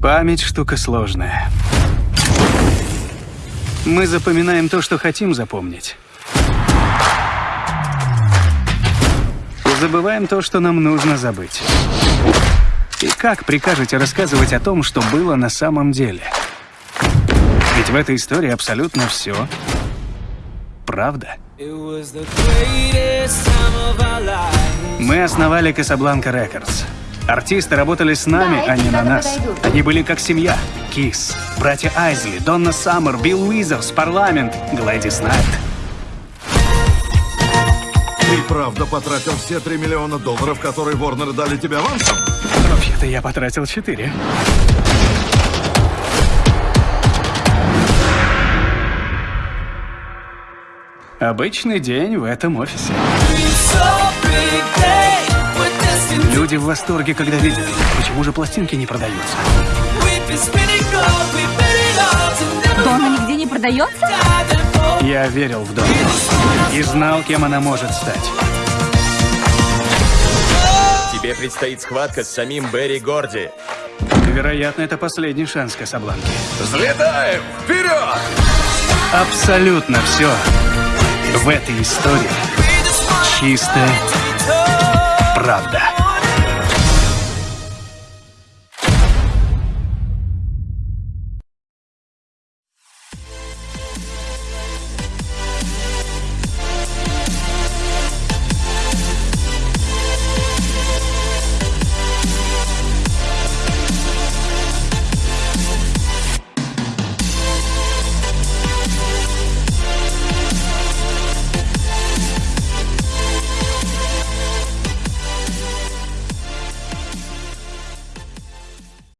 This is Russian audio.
Память штука сложная. Мы запоминаем то, что хотим запомнить. Забываем то, что нам нужно забыть. И как прикажете рассказывать о том, что было на самом деле? Ведь в этой истории абсолютно все правда. Мы основали Casablanca Records. Артисты работали с нами, Да, а не на нас. подойдут. Они были как семья. Кис, братья Айзли, Донна Саммер, Билл Уизерс, Парламент, Глэдис Найт. Ты правда потратил все 3 миллиона долларов, которые Ворнеры дали тебе авансом? Вообще-то я потратил четыре. Обычный день в этом офисе. Люди в восторге, когда видят. Почему же пластинки не продаются? Дона нигде не продается? Я верил в Донну и знал, кем она может стать. Тебе предстоит схватка с самим Берри Горди. Вероятно, это последний шанс Касабланки. Взлетаем! Вперед! Абсолютно все в этой истории чистая правда.